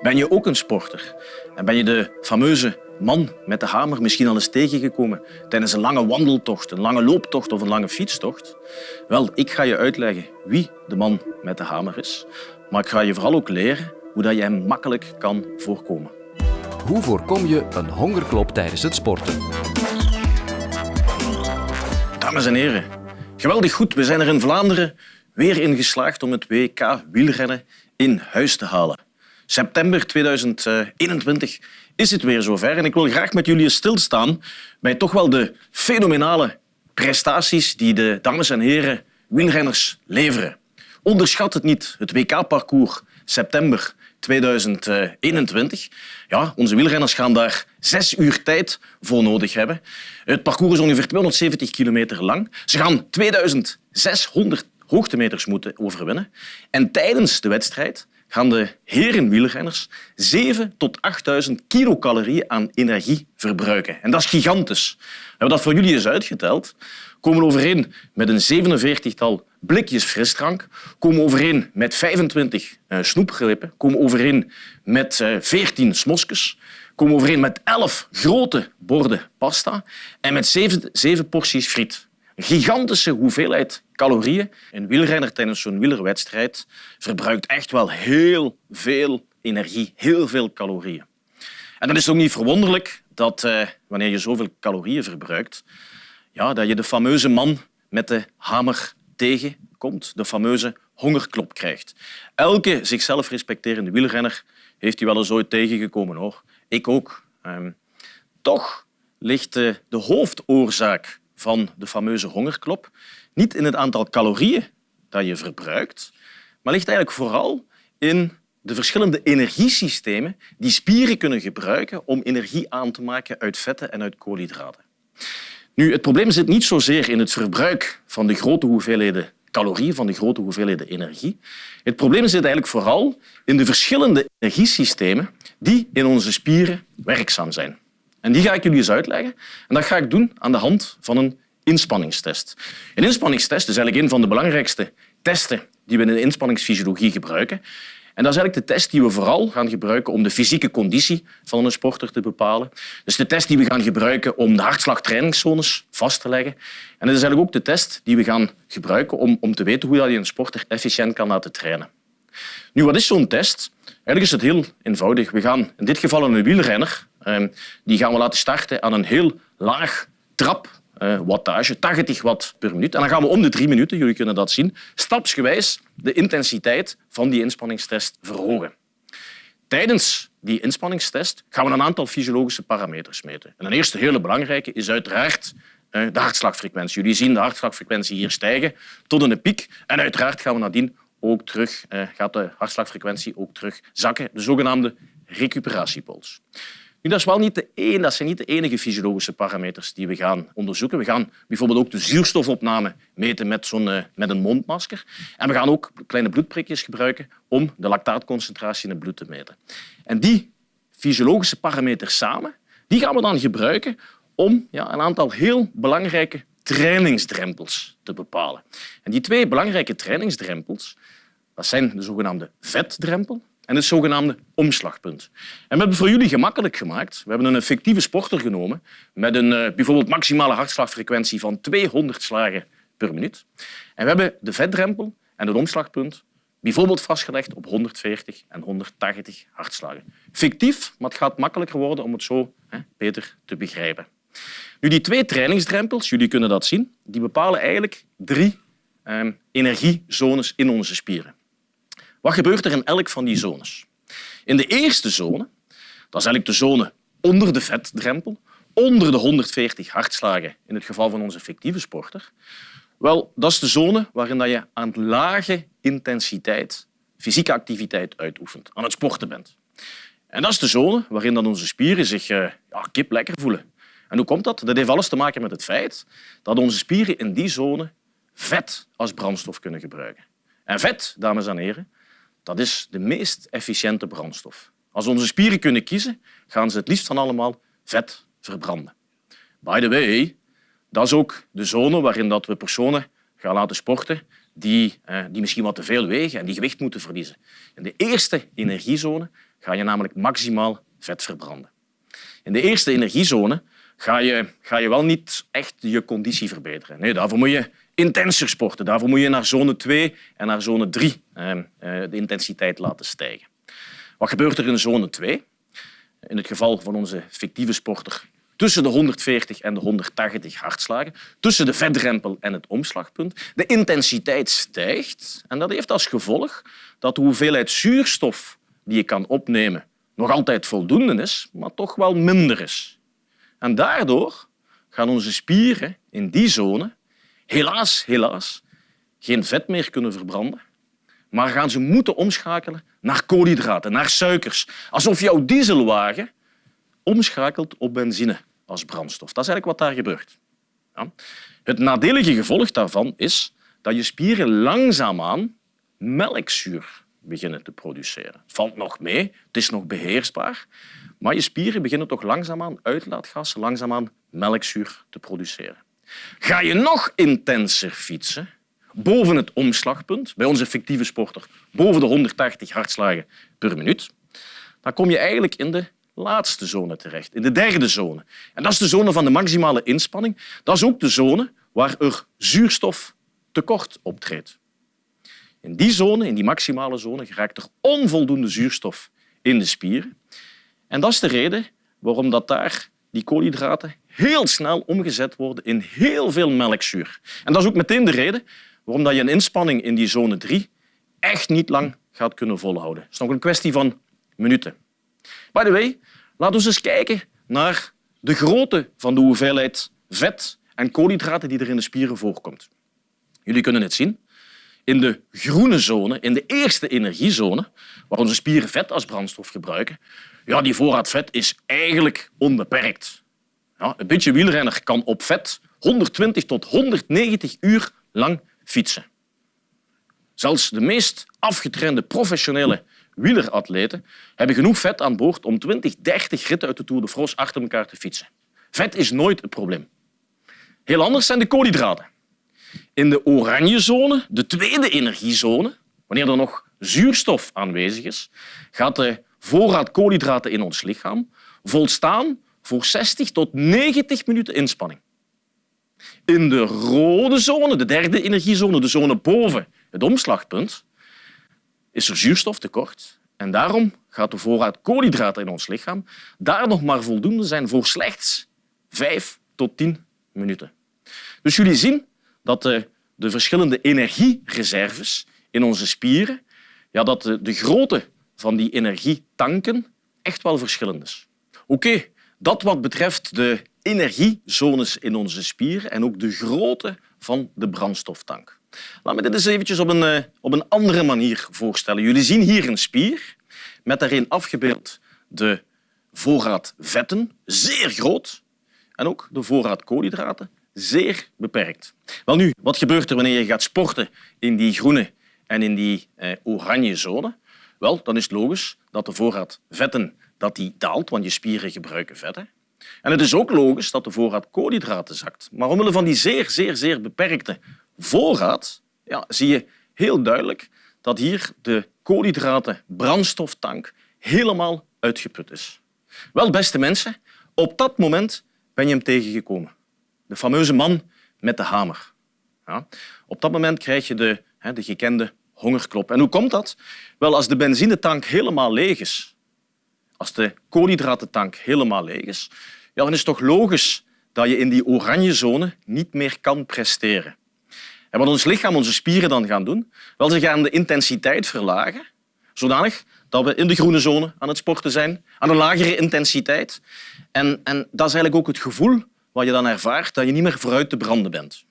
Ben je ook een sporter? En ben je de fameuze man met de hamer misschien al eens tegengekomen tijdens een lange wandeltocht, een lange looptocht of een lange fietstocht? Wel, ik ga je uitleggen wie de man met de hamer is. Maar ik ga je vooral ook leren hoe dat je hem makkelijk kan voorkomen. Hoe voorkom je een hongerklop tijdens het sporten? Dames en heren, geweldig goed. We zijn er in Vlaanderen weer in geslaagd om het WK wielrennen in huis te halen. September 2021 is het weer zover en ik wil graag met jullie stilstaan bij toch wel de fenomenale prestaties die de dames en heren wielrenners leveren. Onderschat het niet, het WK-parcours september 2021. Ja, onze wielrenners gaan daar zes uur tijd voor nodig hebben. Het parcours is ongeveer 270 kilometer lang. Ze gaan 2600 hoogtemeters moeten overwinnen. En tijdens de wedstrijd gaan de heren wielrenners 7 tot 8000 kilocalorieën aan energie verbruiken. En dat is gigantisch. We hebben dat voor jullie eens uitgeteld. Komen overeen met een 47-tal blikjes frisdrank, komen overeen met 25 uh, snoepgrippen, komen overeen met uh, 14 smosjes, komen overeen met 11 grote borden pasta en met 7, 7 porties friet. Gigantische hoeveelheid calorieën. Een wielrenner tijdens zo'n wielerwedstrijd verbruikt echt wel heel veel energie, heel veel calorieën. En dan is ook niet verwonderlijk dat uh, wanneer je zoveel calorieën verbruikt, ja, dat je de fameuze man met de hamer tegenkomt, de fameuze hongerklop krijgt. Elke zichzelf respecterende wielrenner heeft die wel eens ooit tegengekomen. Hoor. Ik ook. Um, toch ligt de, de hoofdoorzaak van de fameuze hongerklop niet in het aantal calorieën dat je verbruikt, maar ligt eigenlijk vooral in de verschillende energiesystemen die spieren kunnen gebruiken om energie aan te maken uit vetten en uit koolhydraten. Nu, het probleem zit niet zozeer in het verbruik van de grote hoeveelheden calorieën, van de grote hoeveelheden energie. Het probleem zit eigenlijk vooral in de verschillende energiesystemen die in onze spieren werkzaam zijn. En die ga ik jullie eens uitleggen. En dat ga ik doen aan de hand van een inspanningstest. Een inspanningstest is eigenlijk een van de belangrijkste testen die we in de inspanningsfysiologie gebruiken. En dat is eigenlijk de test die we vooral gaan gebruiken om de fysieke conditie van een sporter te bepalen. Dus de test die we gaan gebruiken om de hartslagtrainingszones vast te leggen. En het is eigenlijk ook de test die we gaan gebruiken om, om te weten hoe je een sporter efficiënt kan laten trainen. Nu, wat is zo'n test? Eigenlijk is het heel eenvoudig. We gaan in dit geval een wielrenner, die gaan we laten starten aan een heel laag trap uh, wattage, 80 watt per minuut. En dan gaan we om de drie minuten, jullie kunnen dat zien, stapsgewijs de intensiteit van die inspanningstest verhogen. Tijdens die inspanningstest gaan we een aantal fysiologische parameters meten. En een eerste hele belangrijke is uiteraard uh, de hartslagfrequentie. Jullie zien de hartslagfrequentie hier stijgen tot een piek. En uiteraard gaan we nadien ook terug, uh, gaat de hartslagfrequentie ook terug zakken, de zogenaamde recuperatiepols. Nu, dat, is wel niet de enige, dat zijn niet de enige fysiologische parameters die we gaan onderzoeken. We gaan bijvoorbeeld ook de zuurstofopname meten met, zo'n, uh, met een mondmasker. En we gaan ook kleine bloedprikjes gebruiken om de lactaatconcentratie in het bloed te meten. En die fysiologische parameters samen die gaan we dan gebruiken om ja, een aantal heel belangrijke trainingsdrempels te bepalen. En die twee belangrijke trainingsdrempels dat zijn de zogenaamde vetdrempel en het zogenaamde omslagpunt. En we hebben voor jullie gemakkelijk gemaakt. We hebben een fictieve sporter genomen met een uh, bijvoorbeeld maximale hartslagfrequentie van 200 slagen per minuut. En we hebben de vetdrempel en het omslagpunt bijvoorbeeld vastgelegd op 140 en 180 hartslagen. Fictief, maar het gaat makkelijker worden om het zo hè, beter te begrijpen. Nu, die twee trainingsdrempels, jullie kunnen dat zien, die bepalen eigenlijk drie eh, energiezones in onze spieren. Wat gebeurt er in elk van die zones? In de eerste zone, dat is eigenlijk de zone onder de vetdrempel, onder de 140 hartslagen in het geval van onze fictieve sporter, wel, dat is de zone waarin je aan lage intensiteit fysieke activiteit uitoefent, aan het sporten bent. En dat is de zone waarin onze spieren zich uh, ja, kip lekker voelen. En hoe komt dat? Dat heeft alles te maken met het feit dat onze spieren in die zone vet als brandstof kunnen gebruiken. En vet, dames en heren, dat is de meest efficiënte brandstof. Als onze spieren kunnen kiezen, gaan ze het liefst van allemaal vet verbranden. By the way, dat is ook de zone waarin dat we personen gaan laten sporten die, eh, die misschien wat te veel wegen en die gewicht moeten verliezen. In de eerste energiezone ga je namelijk maximaal vet verbranden. In de eerste energiezone ga je, ga je wel niet echt je conditie verbeteren. Nee, daarvoor moet je intenser sporten. Daarvoor moet je naar zone 2 en naar zone 3 eh, eh, de intensiteit laten stijgen. Wat gebeurt er in zone 2? In het geval van onze fictieve sporter tussen de 140 en de 180 hartslagen, tussen de vetdrempel en het omslagpunt. De intensiteit stijgt en dat heeft als gevolg dat de hoeveelheid zuurstof die je kan opnemen nog altijd voldoende is, maar toch wel minder is. En daardoor gaan onze spieren in die zone helaas, helaas geen vet meer kunnen verbranden, maar gaan ze moeten omschakelen naar koolhydraten, naar suikers. Alsof jouw dieselwagen omschakelt op benzine als brandstof. Dat is eigenlijk wat daar gebeurt. Ja. Het nadelige gevolg daarvan is dat je spieren langzaamaan melkzuur beginnen te produceren. Het valt nog mee, het is nog beheersbaar, maar je spieren beginnen toch langzaamaan uitlaatgassen, langzaamaan melkzuur te produceren. Ga je nog intenser fietsen, boven het omslagpunt, bij onze fictieve sporter boven de 180 hartslagen per minuut, dan kom je eigenlijk in de laatste zone terecht, in de derde zone. En dat is de zone van de maximale inspanning. Dat is ook de zone waar er zuurstoftekort optreedt. In die zone, in die maximale zone, geraakt er onvoldoende zuurstof in de spieren. En dat is de reden waarom dat daar die koolhydraten heel snel omgezet worden in heel veel melkzuur. En dat is ook meteen de reden waarom je een inspanning in die zone 3 echt niet lang gaat kunnen volhouden. Het is nog een kwestie van minuten. By the way, laten we eens kijken naar de grootte van de hoeveelheid vet en koolhydraten die er in de spieren voorkomt. Jullie kunnen het zien. In de groene zone, in de eerste energiezone, waar onze spieren vet als brandstof gebruiken, ja, die voorraad vet is eigenlijk onbeperkt. Een beetje wielrenner kan op vet 120 tot 190 uur lang fietsen. Zelfs de meest afgetrainde professionele wieleratleten hebben genoeg vet aan boord om 20, 30 ritten uit de Tour de France achter elkaar te fietsen. Vet is nooit het probleem. Heel anders zijn de koolhydraten. In de oranje zone, de tweede energiezone, wanneer er nog zuurstof aanwezig is, gaat de voorraad koolhydraten in ons lichaam volstaan voor 60 tot 90 minuten inspanning. In de rode zone, de derde energiezone, de zone boven het omslagpunt, is er zuurstoftekort en daarom gaat de voorraad koolhydraten in ons lichaam daar nog maar voldoende zijn voor slechts 5 tot 10 minuten. Dus jullie zien dat de, de verschillende energiereserves in onze spieren, ja, dat de, de grootte van die energietanken echt wel verschillend is. Oké, dat wat betreft de energiezones in onze spieren en ook de grootte van de brandstoftank. Laat me dit eens eventjes op een, eh, op een andere manier voorstellen. Jullie zien hier een spier met daarin afgebeeld de voorraad vetten, zeer groot, en ook de voorraad koolhydraten, zeer beperkt. Wel nu, wat gebeurt er wanneer je gaat sporten in die groene en in die eh, oranje zone? Wel, dan is het logisch dat de voorraad vetten dat die daalt, want je spieren gebruiken vetten. En het is ook logisch dat de voorraad koolhydraten zakt. Maar omwille van die zeer, zeer, zeer beperkte voorraad ja, zie je heel duidelijk dat hier de koolhydraten brandstoftank helemaal uitgeput is. Wel, beste mensen, op dat moment ben je hem tegengekomen. De fameuze man met de hamer. Ja. Op dat moment krijg je de, de gekende hongerklop. En hoe komt dat? Wel, als de benzinetank helemaal leeg is, als de koolhydratentank helemaal leeg is, ja, dan is het toch logisch dat je in die oranje zone niet meer kan presteren. En wat ons lichaam, onze spieren dan gaan doen, wel, ze gaan de intensiteit verlagen, zodanig dat we in de groene zone aan het sporten zijn, aan een lagere intensiteit. En, en dat is eigenlijk ook het gevoel wat je dan ervaart, dat je niet meer vooruit te branden bent.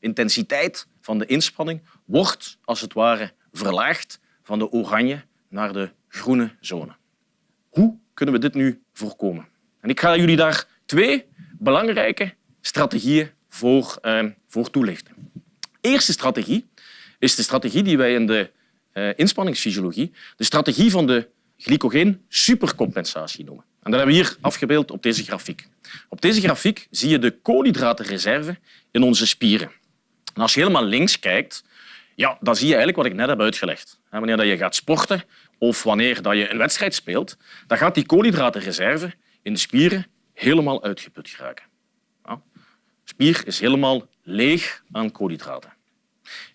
Intensiteit van de inspanning wordt als het ware verlaagd van de oranje naar de groene zone. Hoe kunnen we dit nu voorkomen? En ik ga jullie daar twee belangrijke strategieën voor, eh, voor toelichten eerste strategie is de strategie die wij in de uh, inspanningsfysiologie de strategie van de glycogeen supercompensatie noemen. En dat hebben we hier afgebeeld op deze grafiek. Op deze grafiek zie je de koolhydratenreserve in onze spieren. En als je helemaal links kijkt, ja, dan zie je eigenlijk wat ik net heb uitgelegd. Wanneer je gaat sporten, of wanneer dat je een wedstrijd speelt, dan gaat die koolhydratenreserve in de spieren helemaal uitgeput geraken. Ja. Spier is helemaal leeg aan koolhydraten.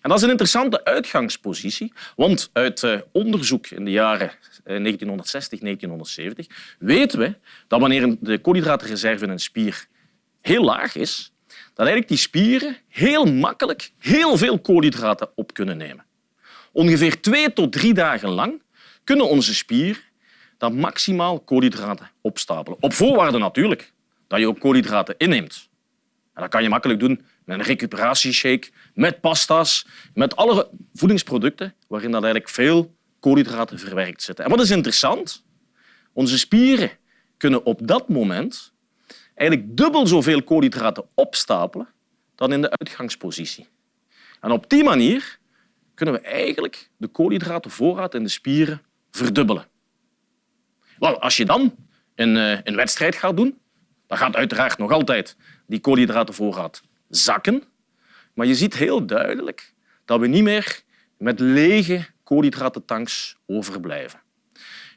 En dat is een interessante uitgangspositie, want uit eh, onderzoek in de jaren 1960, eh, 1970 weten we dat wanneer de koolhydratenreserve in een spier heel laag is, dat eigenlijk die spieren heel makkelijk heel veel koolhydraten op kunnen nemen. Ongeveer twee tot drie dagen lang kunnen onze spieren dan maximaal koolhydraten opstapelen. Op voorwaarde natuurlijk dat je ook koolhydraten inneemt. En dat kan je makkelijk doen met een recuperatieshake, met pasta's, met alle voedingsproducten waarin dat eigenlijk veel koolhydraten verwerkt zitten. En wat is interessant? Onze spieren kunnen op dat moment eigenlijk dubbel zoveel koolhydraten opstapelen dan in de uitgangspositie. En op die manier kunnen we eigenlijk de koolhydratenvoorraad in de spieren verdubbelen. Wel, als je dan een, eh, een wedstrijd gaat doen, dan gaat uiteraard nog altijd die koolhydratenvoorraad zakken. Maar je ziet heel duidelijk dat we niet meer met lege koolhydratentanks overblijven.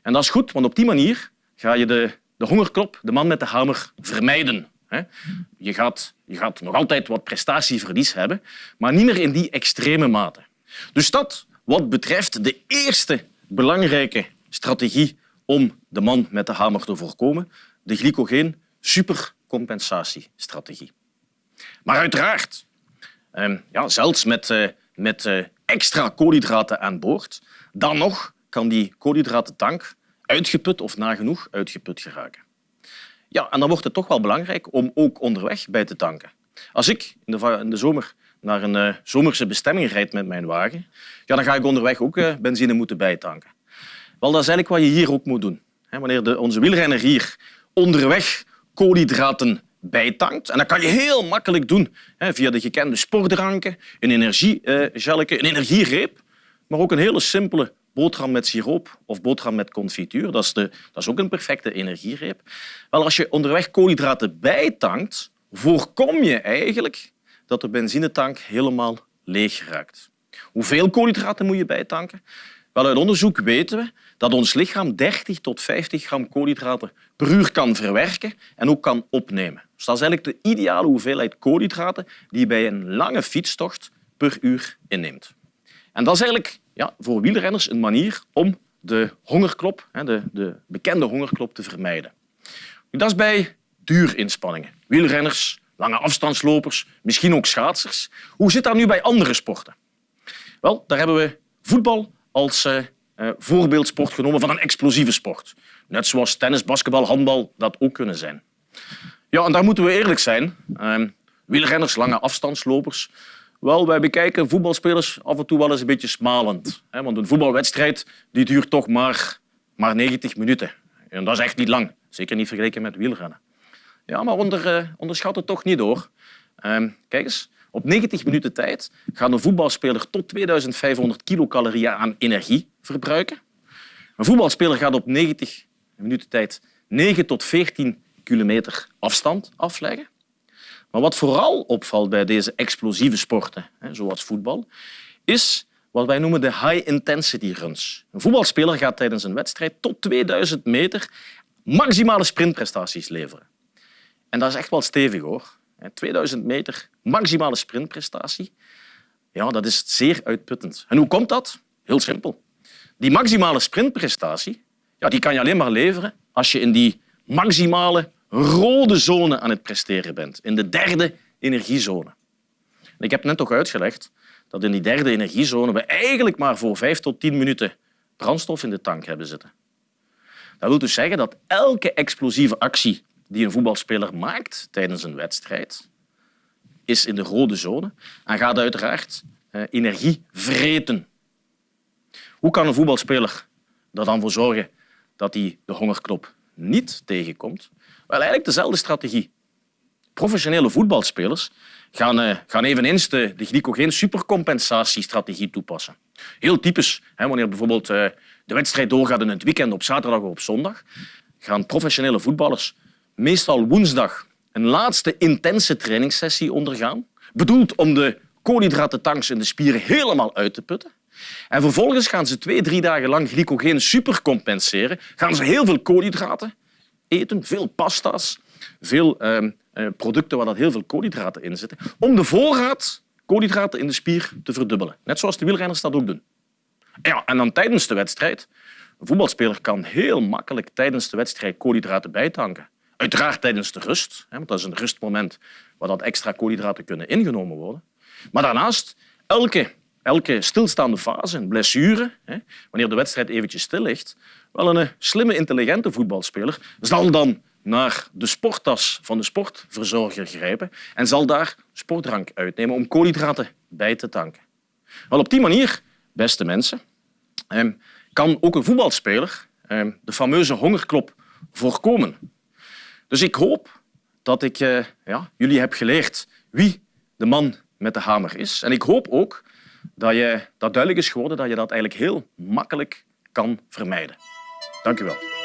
En dat is goed, want op die manier ga je de, de hongerklop, de man met de hamer, vermijden. Je gaat, je gaat nog altijd wat prestatieverlies hebben, maar niet meer in die extreme mate. Dus dat wat betreft de eerste belangrijke strategie om de man met de hamer te voorkomen, de glycogeen supercompensatiestrategie. Maar uiteraard, ehm, ja, zelfs met, eh, met eh, extra koolhydraten aan boord, dan nog kan die koolhydratentank uitgeput of nagenoeg uitgeput geraken. Ja, en dan wordt het toch wel belangrijk om ook onderweg bij te tanken. Als ik in de, in de zomer naar een uh, zomerse bestemming rijd met mijn wagen, ja, dan ga ik onderweg ook uh, benzine moeten bijtanken. Wel, dat is eigenlijk wat je hier ook moet doen. Wanneer de, onze wielrenner hier onderweg koolhydraten bijtankt. En dat kan je heel makkelijk doen via de gekende sportdranken, een energiegelletje, een energiereep, maar ook een hele simpele boterham met siroop of boterham met confituur. Dat is, de, dat is ook een perfecte energiereep. Wel, als je onderweg koolhydraten bijtankt, voorkom je eigenlijk dat de benzinetank helemaal leeg raakt. Hoeveel koolhydraten moet je bijtanken? Wel, uit onderzoek weten we dat ons lichaam 30 tot 50 gram koolhydraten per uur kan verwerken en ook kan opnemen. Dus dat is eigenlijk de ideale hoeveelheid koolhydraten die je bij een lange fietstocht per uur inneemt. En dat is eigenlijk ja, voor wielrenners een manier om de hongerklop, de, de bekende hongerklop, te vermijden. Dat is bij duurinspanningen. Wielrenners, lange afstandslopers, misschien ook schaatsers. Hoe zit dat nu bij andere sporten? Wel, daar hebben we voetbal als eh, eh, voorbeeldsport genomen van een explosieve sport. Net zoals tennis, basketbal, handbal dat ook kunnen zijn. Ja, en daar moeten we eerlijk zijn. Uh, wielrenners, lange afstandslopers. Wel, wij bekijken voetbalspelers af en toe wel eens een beetje smalend. Hè, want een voetbalwedstrijd die duurt toch maar, maar 90 minuten. En dat is echt niet lang. Zeker niet vergeleken met wielrennen. Ja, maar onder, uh, onderschat het toch niet door. Uh, kijk eens, op 90 minuten tijd gaat een voetbalspeler tot 2500 kilocalorieën aan energie verbruiken. Een voetbalspeler gaat op 90 minuten tijd 9 tot 14 kilometer afstand afleggen. Maar wat vooral opvalt bij deze explosieve sporten, zoals voetbal, is wat wij noemen de high-intensity runs. Een voetbalspeler gaat tijdens een wedstrijd tot 2000 meter maximale sprintprestaties leveren. En dat is echt wel stevig hoor. 2000 meter maximale sprintprestatie. Ja, dat is zeer uitputtend. En hoe komt dat? Heel simpel. Die maximale sprintprestatie ja, die kan je alleen maar leveren als je in die maximale rode zone aan het presteren bent, in de derde energiezone. Ik heb net toch uitgelegd dat in die derde energiezone we eigenlijk maar voor vijf tot tien minuten brandstof in de tank hebben zitten. Dat wil dus zeggen dat elke explosieve actie die een voetbalspeler maakt tijdens een wedstrijd, is in de rode zone en gaat uiteraard eh, energie vreten. Hoe kan een voetbalspeler er dan voor zorgen dat hij de hongerklop niet tegenkomt? Wel, eigenlijk dezelfde strategie. Professionele voetbalspelers gaan, uh, gaan eveneens de, de glycogeen supercompensatiestrategie toepassen. Heel typisch, hè, wanneer bijvoorbeeld uh, de wedstrijd doorgaat in het weekend op zaterdag of op zondag, gaan professionele voetballers meestal woensdag een laatste intense trainingssessie ondergaan, bedoeld om de koolhydratentanks in de spieren helemaal uit te putten. En vervolgens gaan ze twee, drie dagen lang glycogeen supercompenseren. Gaan ze heel veel koolhydraten eten, veel pasta's, veel ehm, eh, producten waar dat heel veel koolhydraten in zitten, om de voorraad koolhydraten in de spier te verdubbelen. Net zoals de wielrenners dat ook doen. Ja, en dan tijdens de wedstrijd. Een voetbalspeler kan heel makkelijk tijdens de wedstrijd koolhydraten bijtanken. Uiteraard tijdens de rust, want dat is een rustmoment waar dat extra koolhydraten kunnen ingenomen worden. Maar daarnaast, elke, elke stilstaande fase, een blessure, wanneer de wedstrijd eventjes stil ligt, wel een slimme, intelligente voetbalspeler zal dan naar de sporttas van de sportverzorger grijpen en zal daar sportdrank uitnemen om koolhydraten bij te tanken. Wel, op die manier, beste mensen, ehm, kan ook een voetbalspeler ehm, de fameuze hongerklop voorkomen. Dus ik hoop dat ik eh, ja, jullie heb geleerd wie de man met de hamer is. En ik hoop ook dat, je, dat duidelijk is geworden dat je dat eigenlijk heel makkelijk kan vermijden. Dank u wel.